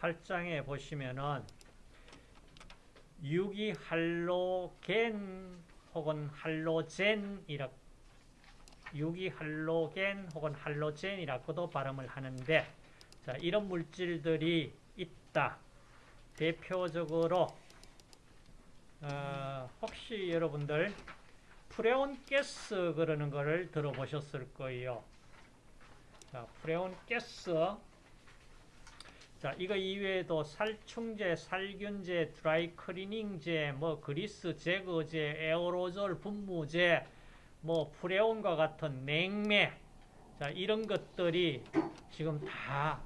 8장에 보시면은 유기 할로겐 혹은 할로젠 이라 유기 할로겐 혹은 할로젠이라고도 발음을 하는데 자, 이런 물질들이 있다. 대표적으로 어, 혹시 여러분들 프레온 가스 그러는 거를 들어보셨을 거예요. 자, 프레온 가스 자, 이거 이외에도 살충제, 살균제, 드라이 클리닝제, 뭐 그리스 제거제, 에어로졸 분무제, 뭐 프레온과 같은 냉매, 자, 이런 것들이 지금 다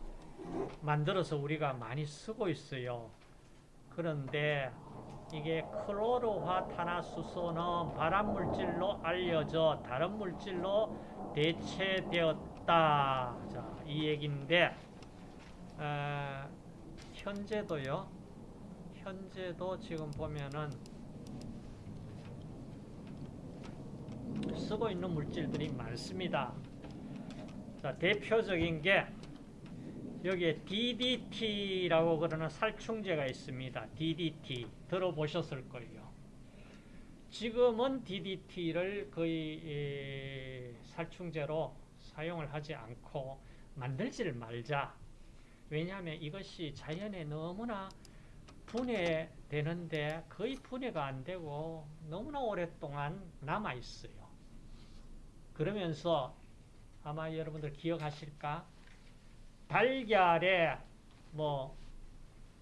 만들어서 우리가 많이 쓰고 있어요. 그런데 이게 클로로화 탄화수소는 발암물질로 알려져 다른 물질로 대체되었다. 자, 이 얘기인데 어, 현재도요. 현재도 지금 보면은 쓰고 있는 물질들이 많습니다. 자, 대표적인 게 여기에 DDT라고 그러는 살충제가 있습니다. DDT 들어보셨을 거예요. 지금은 DDT를 거의 살충제로 사용을 하지 않고 만들지를 말자. 왜냐하면 이것이 자연에 너무나 분해되는데 거의 분해가 안 되고 너무나 오랫동안 남아 있어요. 그러면서 아마 여러분들 기억하실까? 달걀에 뭐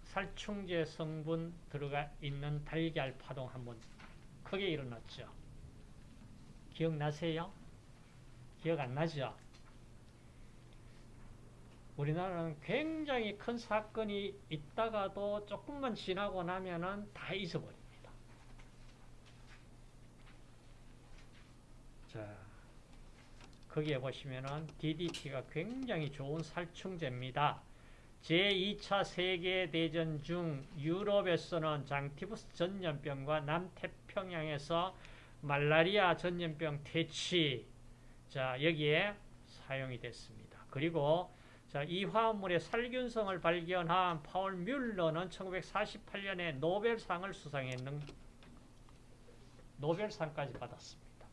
살충제 성분 들어가 있는 달걀 파동 한번 크게 일어났죠. 기억나세요? 기억 안 나죠? 우리나라는 굉장히 큰 사건이 있다가도 조금만 지나고 나면은 다 잊어버립니다. 자, 거기에 보시면은 DDT가 굉장히 좋은 살충제입니다. 제2차 세계대전 중 유럽에서는 장티푸스 전염병과 남태평양에서 말라리아 전염병 퇴치 자 여기에 사용이 됐습니다. 그리고 자, 이 화합물의 살균성을 발견한 파울 뮬러는 1948년에 노벨상을 수상했는 노벨상까지 받았습니다.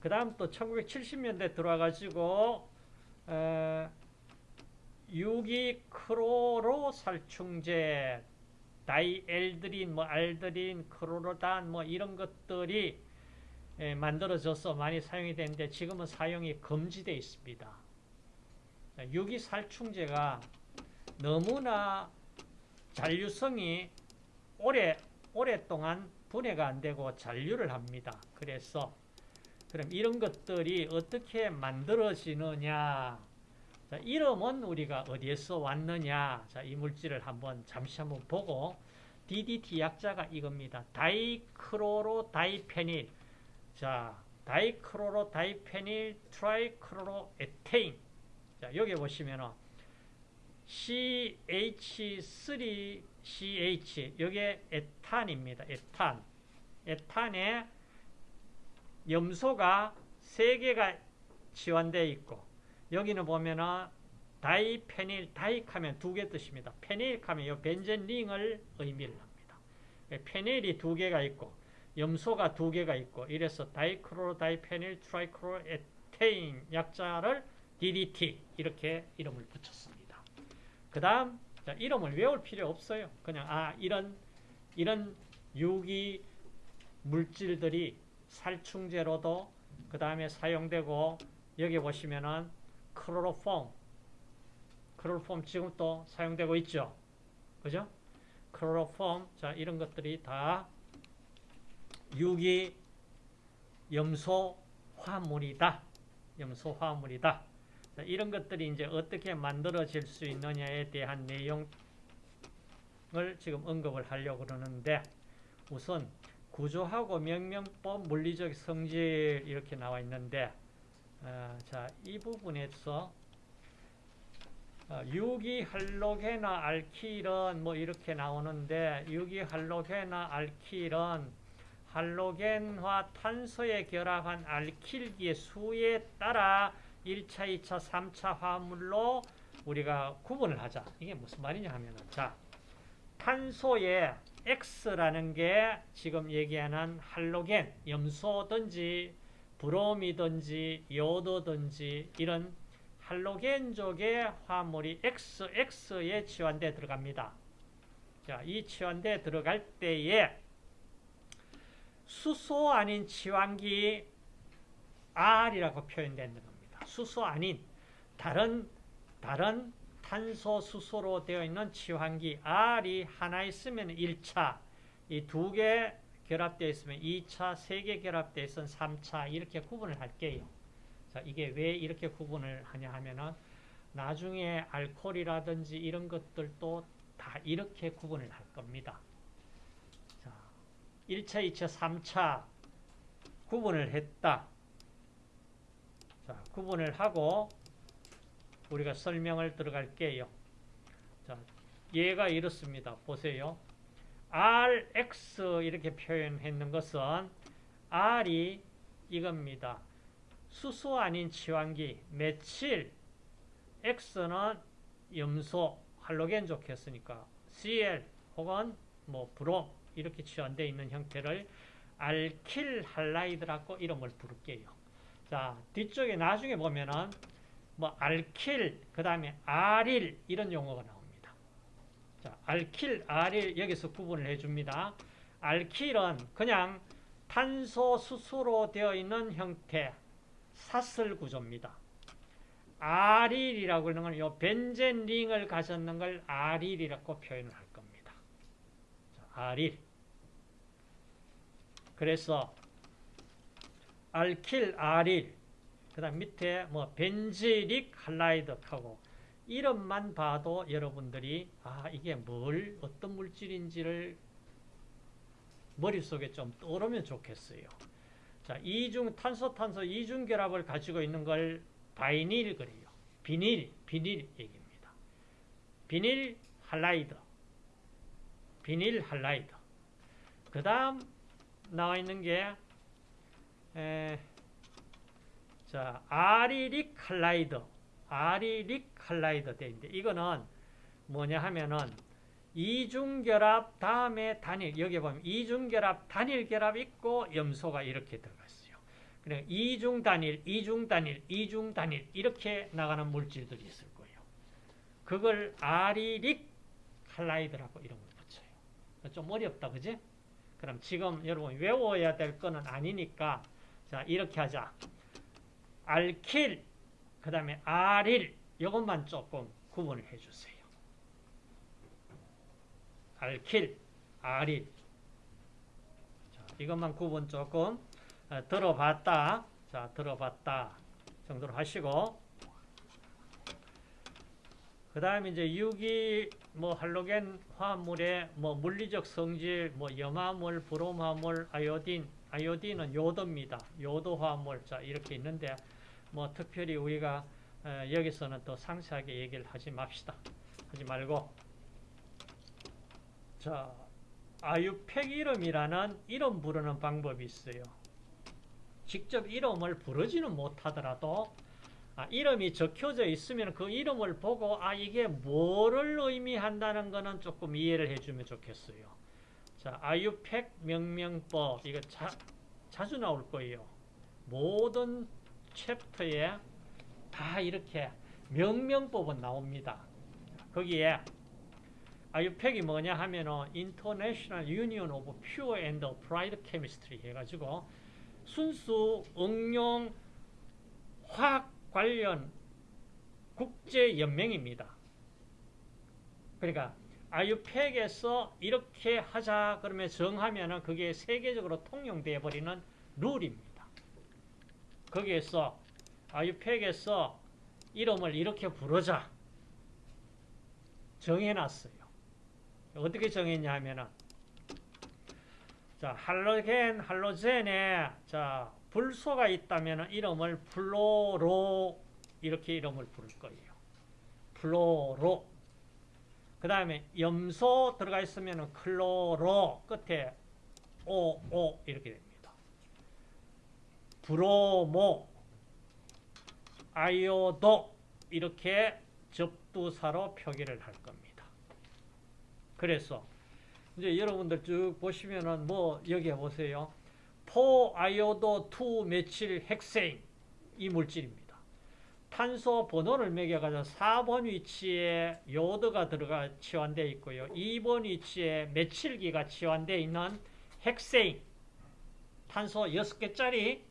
그 다음 또 1970년대 들어와가지고 어, 유기크로로 살충제, 다이엘드린, 뭐 알드린, 크로로단 뭐 이런 것들이 에, 만들어져서 많이 사용이 되는데 지금은 사용이 금지되어 있습니다. 유기살충제가 너무나 잔류성이 오래, 오랫동안 분해가 안 되고 잔류를 합니다. 그래서 그럼 이런 것들이 어떻게 만들어지느냐 자, 이름은 우리가 어디에서 왔느냐 자, 이 물질을 한번 잠시 한번 보고 DDT 약자가 이겁니다. 다이크로로 다이페닐 자, 다이크로로 다이페닐 트라이크로로 에테인 자, 여기 보시면은 CH3CH 여기에 에탄입니다. 에탄. 에탄에 염소가 3개가 치환되어 있고 여기는 보면은 diphenyl, di하면 두 개 뜻입니다. 페닐하면 이 벤젠 링을 의미를 합니다. 페닐이 두 개가 있고 염소가 두 개가 있고 이래서 dichloro diphenyl trichloro ethane 약자를 DDT 이렇게 이름을 붙였습니다. 그 다음 이름을 외울 필요 없어요. 그냥 아 이런 이런 유기 물질들이 살충제로도 그 다음에 사용되고 여기 보시면은 클로로폼 클로로폼 지금 또 사용되고 있죠. 그죠? 클로로폼 자 이런 것들이 다 유기 염소 화물이다. 염소 화물이다. 이런 것들이 이제 어떻게 만들어질 수 있느냐에 대한 내용을 지금 언급을 하려고 그러는데 우선 구조하고 명명법, 물리적 성질 이렇게 나와 있는데 어, 자, 이 부분에서 어, 유기 할로게나 알킬은 뭐 이렇게 나오는데 유기 할로게나 알킬은 할로겐화 탄소에 결합한 알킬기의 수에 따라 1차, 2차, 3차 화물로 우리가 구분을 하자. 이게 무슨 말이냐 하면은 자 탄소의 X라는 게 지금 얘기하는 할로겐, 염소든지 브롬이든지 요도든지 이런 할로겐족의 화물이 XX, 에 치환돼 들어갑니다. 자, 이 치환돼 들어갈 때에 수소 아닌 치환기 R이라고 겁니다. 수소 아닌 다른 다른 탄소 수소로 되어 있는 치환기 R이 하나 있으면 1차, 이 두 개 결합되어 있으면 2차, 세 개 결합되어 있으면 3차 이렇게 구분을 할게요. 자, 이게 왜 이렇게 구분을 하냐 하면은 나중에 알코올이라든지 이런 것들도 다 이렇게 구분을 할 겁니다. 자, 1차, 2차, 3차 구분을 했다. 자, 구분을 하고 우리가 설명을 들어갈게요. 자, 얘가 이렇습니다. 보세요. Rx 이렇게 표현했는 것은 R이 이겁니다. 수소 아닌 치환기, 메칠, X는 염소, 할로겐 좋겠으니까 Cl 혹은 뭐 브롬 이렇게 치환되어 있는 형태를 알킬 할라이드라고 이름을 부를게요. 자, 뒤쪽에 나중에 보면은 뭐 알킬, 그 다음에 아릴 이런 용어가 나옵니다. 자, 알킬, 아릴 여기서 구분을 해줍니다. 알킬은 그냥 탄소 수소로 되어 있는 형태 사슬 구조입니다. 아릴이라고 하는 건 벤젠 링을 가졌는 걸 아릴이라고 표현을 할 겁니다. 자, 아릴. 그래서 알킬, 아릴 그 다음 밑에 뭐 벤지릭 할라이드하고 이름만 봐도 여러분들이 아 이게 뭘 어떤 물질인지를 머릿속에 좀 떠오르면 좋겠어요. 자, 이중 탄소 탄소 이중 결합을 가지고 있는 걸 vinyl 그래요. 비닐, 비닐 얘기입니다. 비닐 halide. 비닐 halide. 그다음 나와 있는 게 에, 자, allylic halide. allylic halide 돼 있는데 이거는 뭐냐 하면은 이중결합 다음에 단일 여기 보면 이중결합 단일 결합 있고 염소가 이렇게 들어가 있어요. 그래 이중 단일, 이중 단일, 이중 단일 이렇게 나가는 물질들이 있을 거예요. 그걸 아리릭 칼라이드라고 이름을 붙여요. 좀 어렵다, 그지? 그럼 지금 여러분 외워야 될 거는 아니니까 자 이렇게 하자. 알킬, 그 다음에 아릴 이것만 조금 구분을 해주세요. 알킬, 아릴 자, 이것만 구분 조금 어, 들어봤다. 자, 들어봤다 정도로 하시고 그 다음에 이제 유기 뭐 할로겐 화합물의 뭐 물리적 성질, 뭐 염화물, 브롬화물, 아이오딘, 아이오딘은 요도입니다. 요도 화합물. 자, 이렇게 있는데 뭐 특별히 우리가 어, 여기서는 또 상세하게 얘기를 하지 맙시다. 하지 말고 자 아유팩 이름이라는 이름 부르는 방법이 있어요. 직접 이름을 부르지는 못하더라도 아, 이름이 적혀져 있으면 그 이름을 보고 아 이게 뭐를 의미한다는 거는 조금 이해를 해주면 좋겠어요. 자 아유팩 명명법 이거 자, 자주 나올 거예요. 모든 챕터에 다 이렇게 명명법은 나옵니다. 거기에 아유팩이 뭐냐 하면은 International Union of Pure and Applied Chemistry 해가지고 순수 응용 화학 관련 국제 연맹입니다. 그러니까 아유팩에서 이렇게 하자 그러면 정하면은 그게 세계적으로 통용되어 버리는 룰입니다. 거기에서 IUPAC에서 이름을 이렇게 부르자 정해놨어요. 어떻게 정했냐 하면은 자 할로겐 할로젠에 자 불소가 있다면 이름을 fluoro 이렇게 이름을 부를 거예요. fluoro 그 다음에 염소 들어가 있으면 chloro 끝에 오오 이렇게 됩니다. bromo, iodo 이렇게 접두사로 표기를 할 겁니다. 그래서 이제 여러분들 쭉 보시면은 뭐 여기 보세요. four iodo two methyl hexane 이 물질입니다. 탄소 번호를 매겨가지고 4번 위치에 요드가 들어가 치환되어 있고요. 2번 위치에 methyl기가 치환되어 있는 핵생 탄소 6개짜리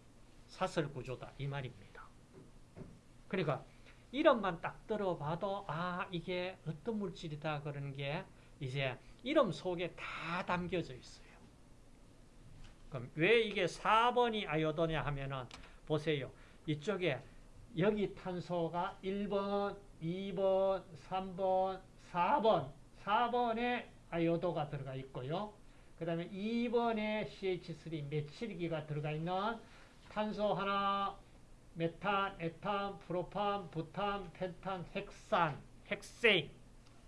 사슬 구조다 이 말입니다. 그러니까 이름만 딱 들어봐도 아 이게 어떤 물질이다 그런 게 이제 이름 속에 다 담겨져 있어요. 그럼 왜 이게 4번이 아요도냐 하면은 보세요. 이쪽에 여기 탄소가 1번, 2번, 3번, 4번, 4번에 아요도가 들어가 있고요. 그 다음에 2번에 CH3 메칠기가 들어가 있는 탄소 하나, 메탄, 에탄, 프로판, 부탄, 펜탄, 헥산, 헥세인,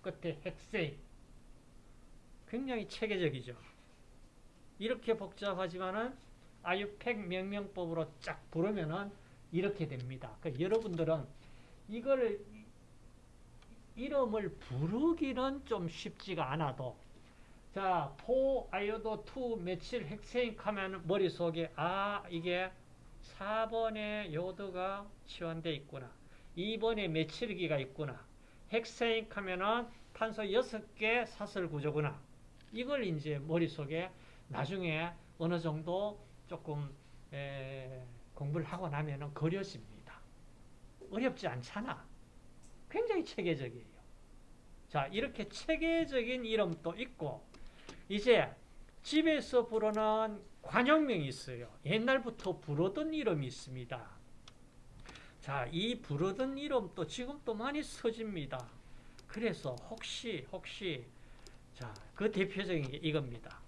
끝에 헥세인. 굉장히 체계적이죠. 이렇게 복잡하지만은 아유팩 명명법으로 쫙 부르면은 이렇게 됩니다. 그러니까 여러분들은 이걸 이름을 부르기는 좀 쉽지가 않아도 자, 포 아이오도 투 메칠 핵세ink 하면 머릿속에 아, 이게 4번에 요드가 치환되어 있구나. 2번에 methyl기가 있구나. 핵세ink 하면은 탄소 6개 사슬 구조구나. 이걸 이제 머릿속에 나중에 어느 정도 조금 에, 공부를 하고 나면은 그려집니다. 어렵지 않잖아. 굉장히 체계적이에요. 자, 이렇게 체계적인 이름도 있고, 이제 집에서 부르는 관용명이 있어요. 옛날부터 부르던 이름이 있습니다. 자, 이 부르던 이름도 지금도 많이 써집니다. 그래서 혹시, 혹시, 자, 그 대표적인 게 이겁니다.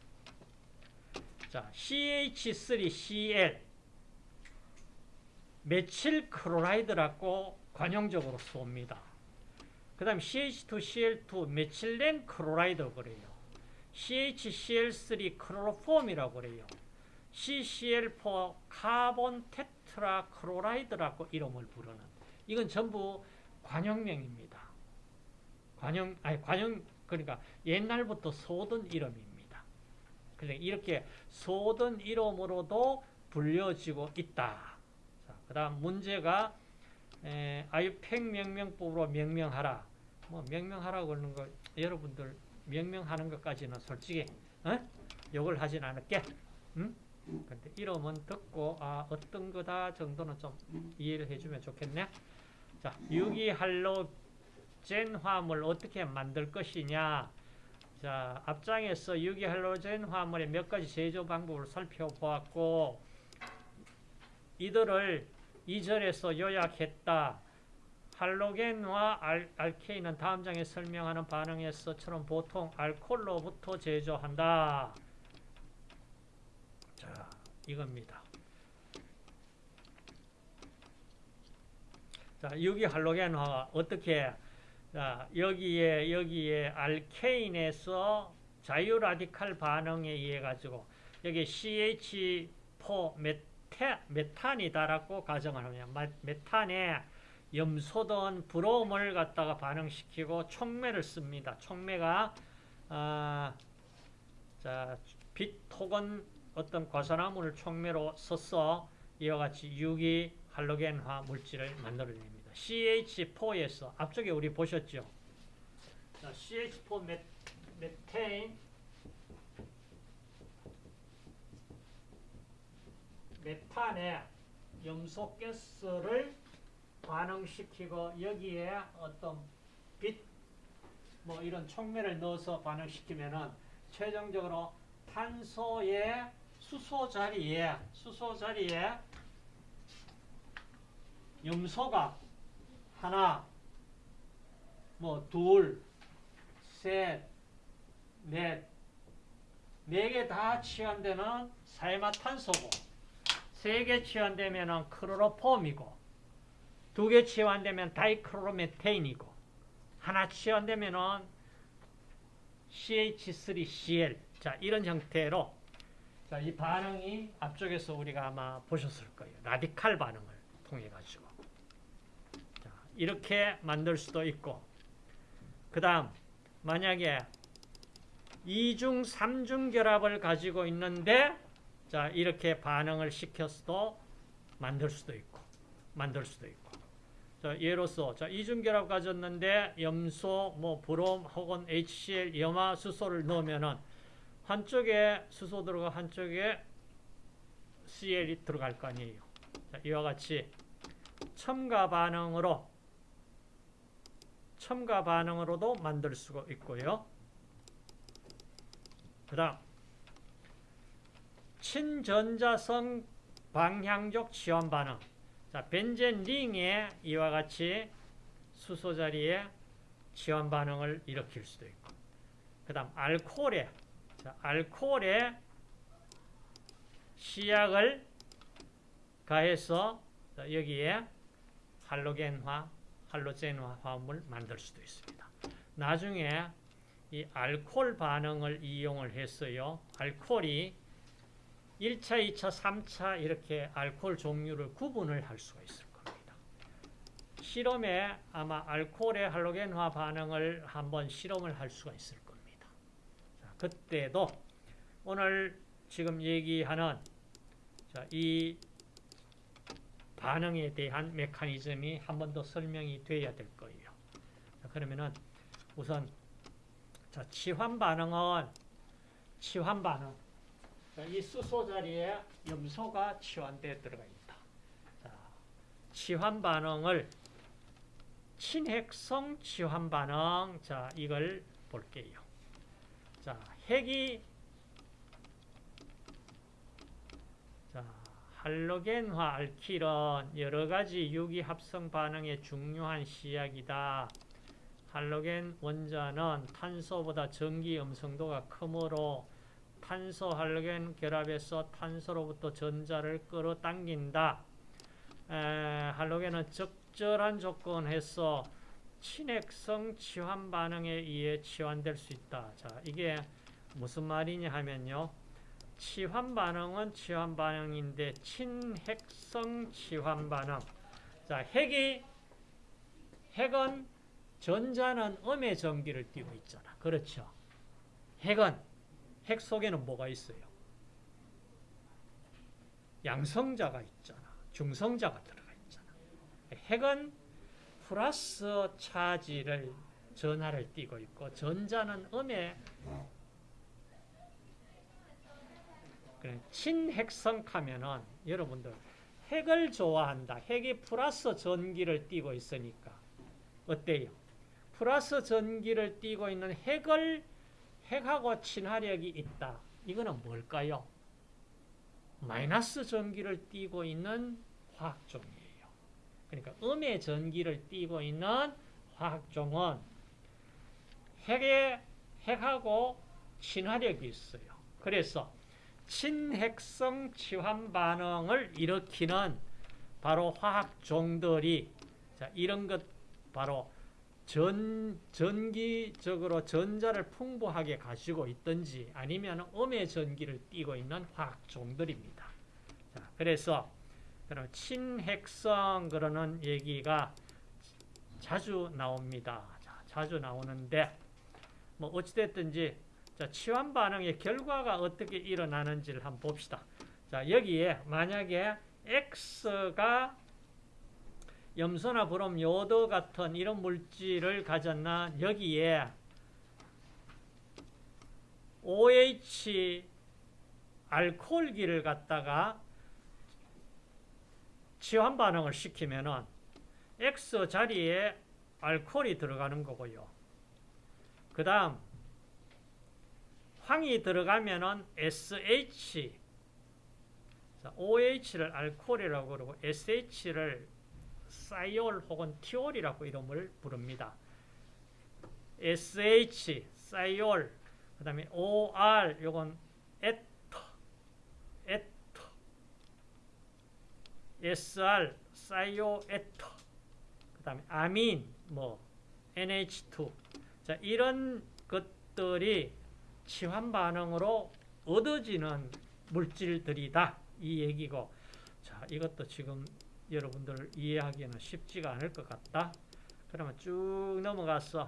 자, CH3Cl methyl chloride라고 관용적으로 씁니다. 그 다음 CH2Cl2 methylene chloride 그래요. CHCl3 chloroform이라고 그래요. CCl4 carbon tetrachloride라고 이름을 부르는 이건 전부 관용명입니다. 관용 아니 관용 그러니까 옛날부터 쏘던 이름입니다. 그러니까 이렇게 쏘던 이름으로도 불려지고 있다. 그 다음 문제가 에, 아유팩 명명법으로 명명하라. 뭐 명명하라 그러는 거 여러분들 명명하는 것까지는 솔직히 어? 욕을 하진 않을게. 응? 근데 이름은 듣고 아 어떤 거다 정도는 좀 이해를 해주면 좋겠네. 자, 유기할로젠 화합을 어떻게 만들 것이냐. 자, 앞장에서 유기할로젠 화합물의 몇 가지 제조 방법을 살펴보았고 이들을 이절에서 요약했다. 할로겐과 알, 알케인은 다음 장에 설명하는 반응에서처럼 보통 알코올로부터 제조한다. 자, 이겁니다. 자, 유기 할로겐화가 어떻게 자, 여기에 여기에 알케인에서 자유 라디칼 반응에 의해 가지고 여기 CH4 메 타, 메탄이다라고 가정을 하면 메탄에 염소든 브롬을 갖다가 반응시키고 촉매를 씁니다. 촉매가 아, 자, 빛 혹은 어떤 과산화물을 촉매로 써서 이와 같이 유기 할로겐화 물질을 만들어냅니다. CH4에서 앞쪽에 우리 보셨죠? 자, CH4 메, 메테인 메탄에 염소가스를 반응시키고 여기에 어떤 빛 뭐 이런 촉매를 넣어서 반응시키면은 최종적으로 탄소의 수소 자리에 수소 자리에 염소가 하나 뭐 둘, 셋, 넷, 네 개다 치환되는 사이마탄소고 세 개 치환되면은 크로로폼이고 두 개 치환되면 다이크로메테인이고 하나 치환되면은 CH3Cl 자 이런 형태로 자, 이 반응이 앞쪽에서 우리가 아마 보셨을 거예요. 라디칼 반응을 통해 가지고 자, 이렇게 만들 수도 있고 그 다음 만약에 이중 삼중 결합을 가지고 있는데 자 이렇게 반응을 시켜서도 만들 수도 있고 만들 수도 있고 자, 예로서 자 이중 결합 가졌는데 염소 뭐 브롬 혹은 HCl 염화 수소를 넣으면은 한쪽에 수소 들어가 한쪽에 CL이 들어갈 거 아니에요. 자, 이와 같이 첨가 반응으로 첨가 반응으로도 만들 수가 있고요. 그 다음 친전자성 방향적 치환 반응 자, 벤젠 링에 이와 같이 수소 자리에 치환 반응을 일으킬 수도 있고 그 다음 알코올에 자, 알코올에 시약을 가해서 여기에 할로겐화, 할로젠화 화합을 만들 수도 있습니다. 나중에 이 알코올 반응을 이용을 했어요. 알코올이 1차, 2차, 3차 이렇게 알코올 종류를 구분을 할 수가 있을 겁니다. 실험에 아마 알코올의 할로겐화 반응을 한번 실험을 할 수가 있을 겁니다. 자, 그때도 오늘 지금 얘기하는 자, 이 반응에 대한 메커니즘이 한 번 더 설명이 돼야 될 거예요. 자, 그러면은 우선 자, 치환 반응은 치환 반응. 자, 이 수소 자리에 염소가 치환되어 들어가 있다. 자, 치환 반응을 친핵성 치환 반응. 자, 이걸 볼게요. 자, 핵이 자, 할로겐화 알킬은 여러 가지 유기 합성 반응에 중요한 시약이다. 할로겐 원자는 탄소보다 전기 음성도가 크므로 탄소 할로겐 결합에서 탄소로부터 전자를 끌어당긴다. 에, 할로겐은 적절한 조건에서 친핵성 치환 반응에 의해 치환될 수 있다. 자, 이게 무슨 말이냐 하면요. 치환 반응은 치환 반응인데 친핵성 치환 반응. 자, 핵이 핵은 전자는 음의 전기를 띠고 있잖아. 그렇죠? 핵은 핵 속에는 뭐가 있어요? 양성자가 있잖아. 중성자가 들어가 있잖아. 핵은 플러스 차지를 전하를 띠고 있고 전자는 음의 친핵성 하면은 여러분들 핵을 좋아한다. 핵이 플러스 전기를 띠고 있으니까 어때요? 플러스 전기를 띠고 있는 핵을 핵하고 친화력이 있다. 이거는 뭘까요? 마이너스 전기를 띠고 있는 화학종이에요. 그러니까 음의 전기를 띠고 있는 화학종은 핵의 핵하고 친화력이 있어요. 그래서 친핵성 치환 반응을 일으키는 바로 화학종들이 자, 이런 것 바로 전, 전기적으로 전자를 풍부하게 가지고 있든지 아니면 음의 전기를 띠고 있는 화학 종들입니다. 자, 그래서 그럼 친핵성 그러는 얘기가 자주 나옵니다. 자, 자주 나오는데 뭐 어찌됐든지 자, 치환 반응의 결과가 어떻게 일어나는지를 한번 봅시다. 자, 여기에 만약에 X가 염소나 브롬, 요도 같은 이런 물질을 가졌나 여기에 OH 알코올기를 갖다가 치환 반응을 시키면은 X 자리에 알코올이 들어가는 거고요. 그 다음 황이 들어가면은 SH OH를 알코올이라고 그러고 SH를 사이올 혹은 티올이라고 이름을 부릅니다. SH, 사이올, 그 다음에 OR, 요건 에터, 에터, SR, 사이오 에터, 그 다음에 아민, 뭐, NH2. 자, 이런 것들이 치환 반응으로 얻어지는 물질들이다. 이 얘기고. 자, 이것도 지금 여러분들 이해하기는 쉽지가 않을 것 같다. 그러면 쭉 넘어갔어.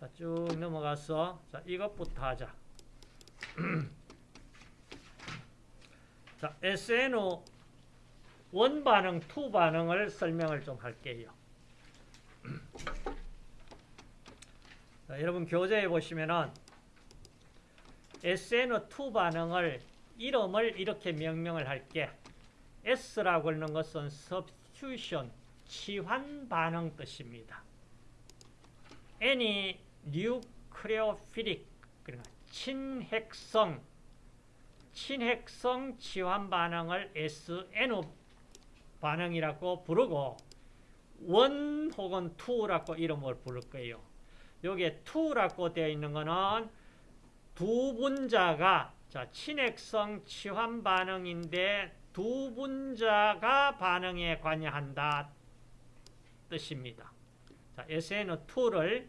자, 쭉 넘어갔어. 자, 이것부터 하자. 자, SN one 반응, two 반응을 설명을 좀 할게요. 자, 여러분 교재에 보시면은 SNO2 반응을 이름을 이렇게 명명을 할게. S라고 하는 것은 substitution, 치환 반응 뜻입니다. N이 nucleophilic, 그러니까 친핵성, 친핵성 치환 반응을 SNO 반응이라고 부르고 원 혹은 투라고 이름을 부를 거예요. 여기에 투라고 되어 있는 거는 두 분자가 자, 친핵성 치환 반응인데 두 분자가 반응에 관여한다 뜻입니다. 자, SN2를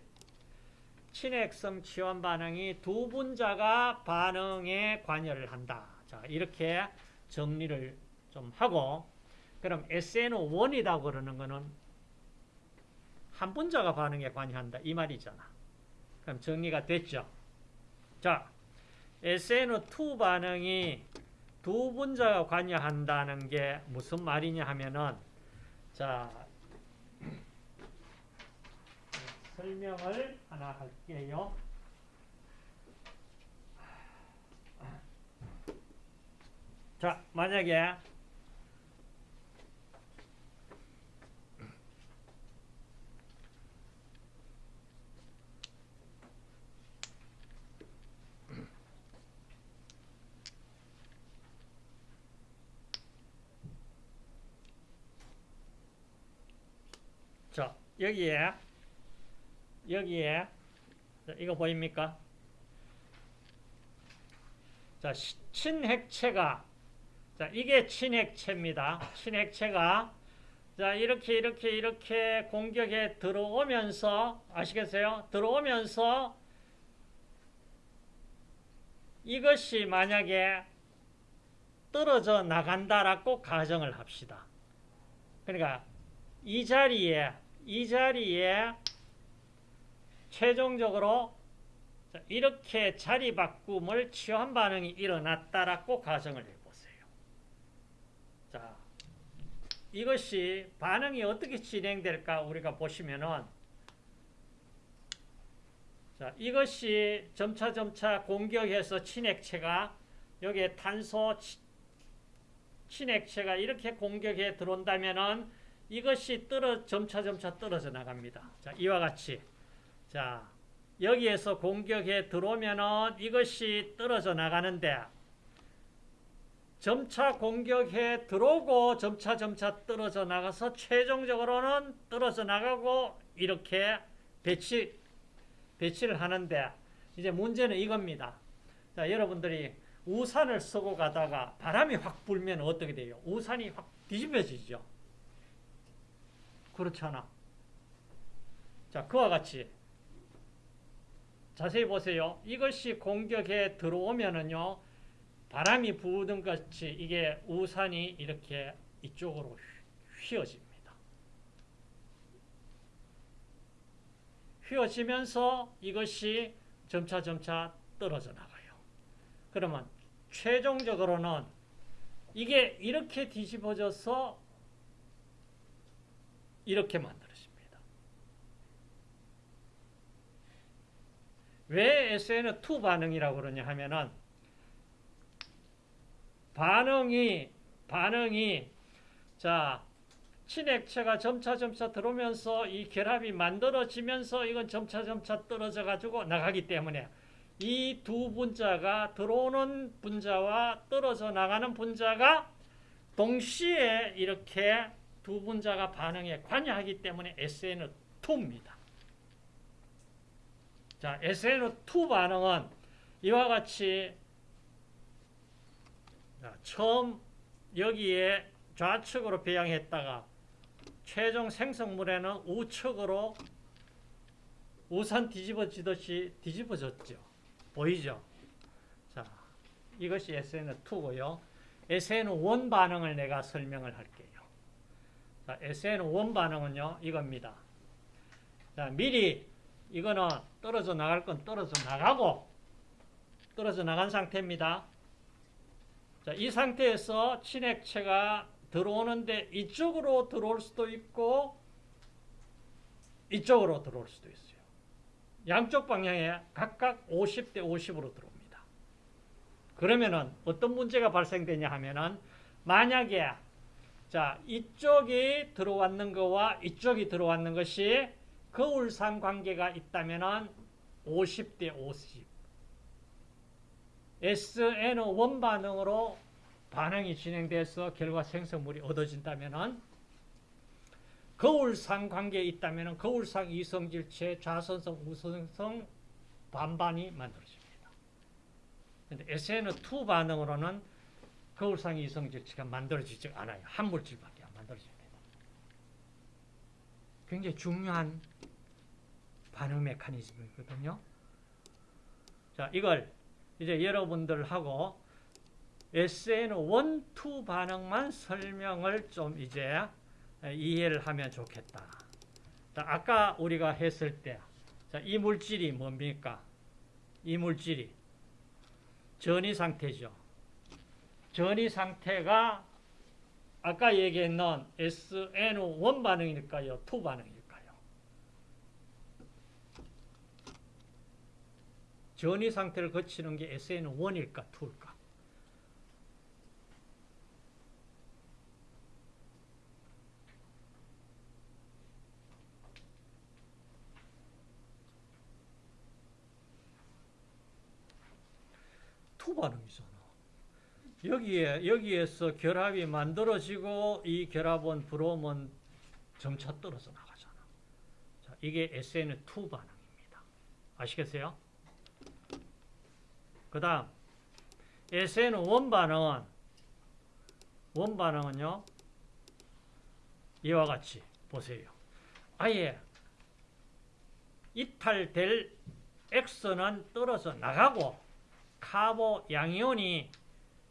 친핵성 치환 반응이 두 분자가 반응에 관여를 한다. 자, 이렇게 정리를 좀 하고 그럼 SN1이라고 그러는 거는 한 분자가 반응에 관여한다. 이 말이잖아. 그럼 정리가 됐죠? 자, SN2 반응이 두 분자가 관여한다는 게 무슨 말이냐 하면은 자 설명을 하나 할게요. 자, 만약에 자, 여기에, 여기에, 자, 이거 보입니까? 자, 시- 친핵체가, 자, 이게 친핵체입니다. 친핵체가, 자, 이렇게, 이렇게, 이렇게 공격에 들어오면서, 아시겠어요? 들어오면서, 이것이 만약에 떨어져 나간다라고 가정을 합시다. 그러니까, 이 자리에 이 자리에 최종적으로 이렇게 자리 바꿈을 치환 반응이 일어났다라고 가정을 해보세요. 자, 이것이 반응이 어떻게 진행될까 우리가 보시면은 자, 이것이 점차 점차 공격해서 친액체가 여기에 탄소 치- 친액체가 이렇게 공격해 들어온다면은 이것이 떨어 점차 점차 떨어져 나갑니다. 자, 이와 같이 자 여기에서 공격에 들어오면은 이것이 떨어져 나가는데 점차 공격에 들어오고 점차 점차 떨어져 나가서 최종적으로는 떨어져 나가고 이렇게 배치 배치를 하는데 이제 문제는 이겁니다. 자, 여러분들이 우산을 쓰고 가다가 바람이 확 불면 어떻게 돼요? 우산이 확 뒤집어지죠. 그렇잖아. 자, 그와 같이 자세히 보세요. 이것이 공격에 들어오면은요, 바람이 부는 것이 이게 우산이 이렇게 이쪽으로 휘어집니다. 휘어지면서 이것이 점차 점차 떨어져 나가요. 그러면 최종적으로는 이게 이렇게 뒤집어져서 이렇게 만들어집니다. 왜 SN2 반응이라고 그러냐 하면은 반응이 반응이 자 친액체가 점차 점차 들어오면서 이 결합이 만들어지면서 이건 점차 점차 떨어져 가지고 나가기 때문에 이 두 분자가 들어오는 분자와 떨어져 나가는 분자가 동시에 이렇게 두 분자가 반응에 관여하기 때문에 SN2입니다. 자, SN2 반응은 이와 같이 자, 처음 여기에 좌측으로 배양했다가 최종 생성물에는 우측으로 우산 뒤집어지듯이 뒤집어졌죠. 보이죠? 자, 이것이 SN2고요. SN1 반응을 내가 설명을 할게요. 자, SN1 반응은요, 이겁니다. 자, 미리 이거는 떨어져 나갈 건 떨어져 나가고 떨어져 나간 상태입니다. 자, 이 상태에서 친액체가 들어오는데 이쪽으로 들어올 수도 있고 이쪽으로 들어올 수도 있어요. 양쪽 방향에 각각 50대 50으로 들어옵니다. 그러면은 어떤 문제가 발생되냐 하면은 만약에 자 이쪽이 들어왔는 거와 이쪽이 들어왔는 것이 거울상 관계가 있다면은 50대 50 SN1 반응으로 반응이 진행돼서 결과 생성물이 얻어진다면은 거울상 관계에 있다면 거울상 이성질체 좌선성 우선성 반반이 만들어집니다. 근데 SN2 반응으로는 거울상 이성질체가 만들어지지 않아요. 한 물질밖에 안 만들어집니다. 굉장히 중요한 반응 메커니즘이거든요. 자, 이걸 이제 여러분들하고 SN1, 2 반응만 설명을 좀 이제 이해를 하면 좋겠다. 자, 아까 우리가 했을 때, 자, 이 물질이 뭡니까? 이 물질이 전이 상태죠. 전이 상태가 아까 얘기했는 SN1 반응일까요? 2 반응일까요? 전이 상태를 거치는 게 SN1일까? 2일까? two 반응이잖아. 여기에 여기에서 결합이 만들어지고 이 결합원 브롬은 점차 떨어져 나가잖아. 자, 이게 SN2 반응입니다. 아시겠어요? 그 다음 SN1 반응은 one 반응은요. 이와 같이 보세요. 아예 이탈될 X는 떨어져 나가고 카보 양이온이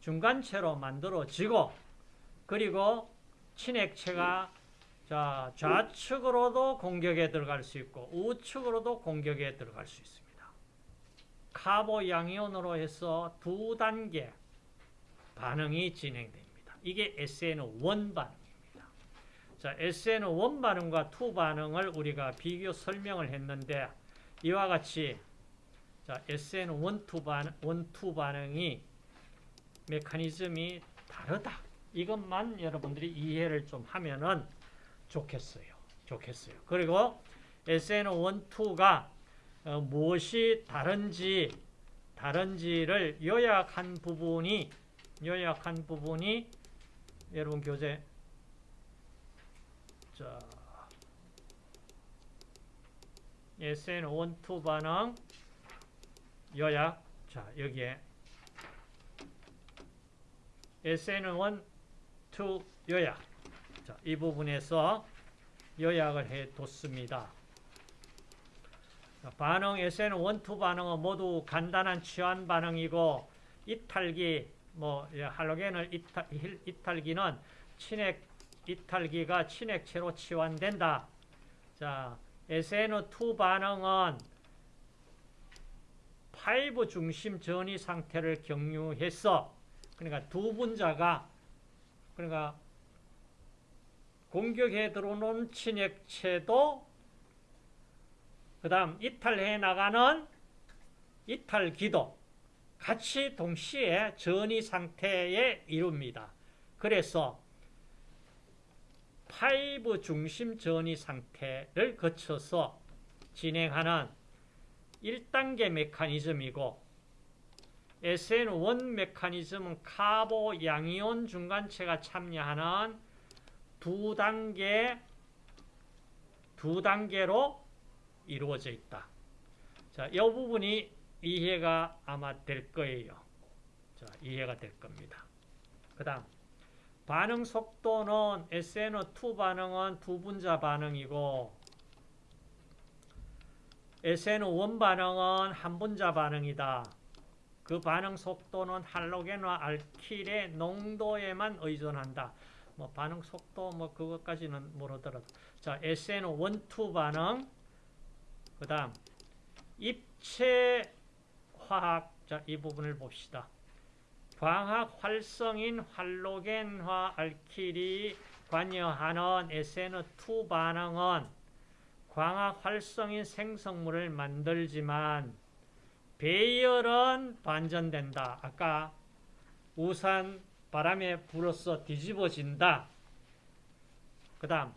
중간체로 만들어지고 그리고 친액체가 자, 좌측으로도 공격에 들어갈 수 있고 우측으로도 공격에 들어갈 수 있습니다. 카보 양이온으로 해서 두 단계 반응이 진행됩니다. 이게 SN1 반응입니다. 자, SN1 반응과 2 반응을 우리가 비교 설명을 했는데 이와 같이 자, SN1, 2 반응, 1, 2 반응이 메커니즘이 다르다. 이것만 여러분들이 이해를 좀 하면은 좋겠어요. 좋겠어요. 그리고 SN1, 2가 어, 무엇이 다른지 다른지를 요약한 부분이 요약한 부분이 여러분 교재 자 SN1, 2 반응 요약 자 여기에 SN1, 2 요약 자, 이 부분에서 요약을 해뒀습니다. 반응 SN1, 2 반응은 모두 간단한 치환 반응이고 이탈기 뭐 할로겐을 이탈, 이탈기는 친액 이탈기가 친액체로 치환된다. 자, SN2 반응은 five 중심 전이 상태를 경유해서 그러니까 두 분자가 그러니까 공격해 들어오는 친액체도 그 다음 이탈해 나가는 이탈기도 같이 동시에 전이 상태에 이룹니다. 그래서 five 중심 전이 상태를 거쳐서 진행하는 1단계 메커니즘이고 SN1 메커니즘은 carbo 양이온 중간체가 참여하는 두 단계 두 단계로 이루어져 있다. 자, 이 부분이 이해가 아마 될 거예요. 자, 이해가 될 겁니다. 그 다음, 반응 속도는 SN2 반응은 두 분자 반응이고, SN1 반응은 한 분자 반응이다. 그 반응 속도는 할로겐과 알킬의 농도에만 의존한다. 뭐 반응 속도 뭐 그것까지는 모르더라도 자 SN1, 2 반응 그 다음 입체 화학 자, 이 부분을 봅시다. 광학 활성인 할로겐화 알킬이 관여하는 SN2 반응은 광학 활성인 생성물을 만들지만 배열은 반전된다. 아까 우산 바람에 불어서 뒤집어진다. 그 다음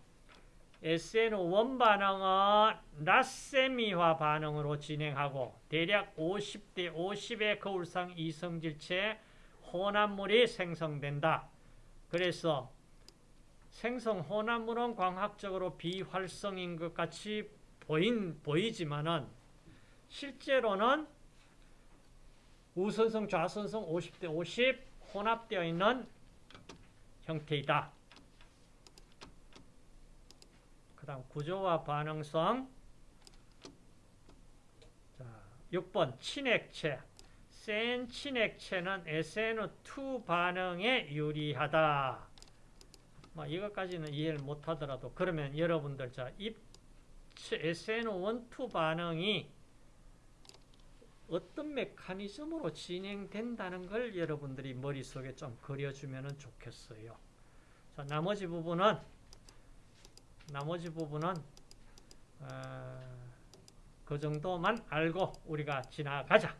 SN1 반응은 라세미화 반응으로 진행하고 대략 50대 50의 거울상 이성질체 혼합물이 생성된다. 그래서 생성 혼합물은 광학적으로 비활성인 것 같이 보인, 보이지만은 실제로는 우선성, 좌선성 50대 50 혼합되어 있는 형태이다. 그 다음 구조와 반응성 자, 6번 친액체 센 친액체는 SN2 반응에 유리하다. 뭐 이것까지는 이해를 못하더라도 그러면 여러분들 자 SN1, 2 반응이 어떤 메커니즘으로 진행된다는 걸 여러분들이 머릿속에 좀 그려주면 좋겠어요. 자, 나머지 부분은 나머지 부분은 어, 그 정도만 알고 우리가 지나가자.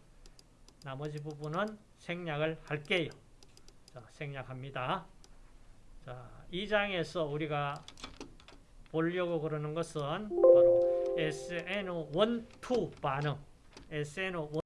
나머지 부분은 생략을 할게요. 자, 생략합니다. 자, 이 장에서 우리가 보려고 그러는 것은 바로 SNO1, 2 반응, escena